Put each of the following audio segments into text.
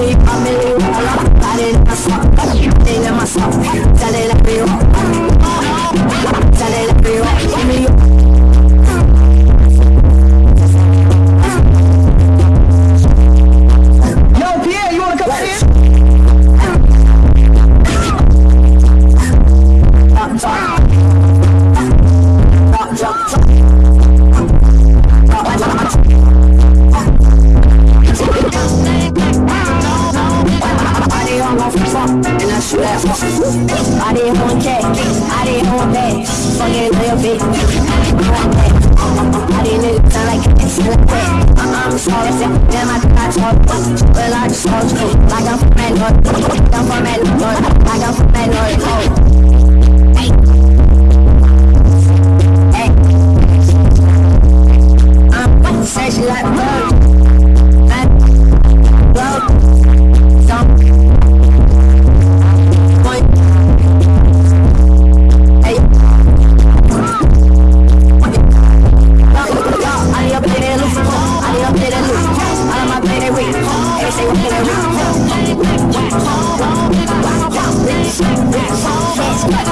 me, family fuck, and I shoot that fuck. I didn't want that, I didn't want that. Fucking little bitch, I didn't want that. I didn't sound like this, like that. Uh-uh, I'm sorry, then I got talk. Well, I just told like I'm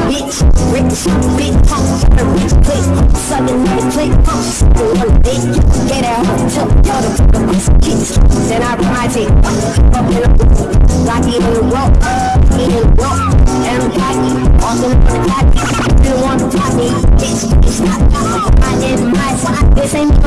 Bitch, rich, big pump, rich click, sucking the click, sucking one dick, get out, took all the fucking kicks, then I ride it, up in like eating the rope, eating the rope, and I'm cocky, also the cocky, to top me, bitch, it's not, I did my side, this ain't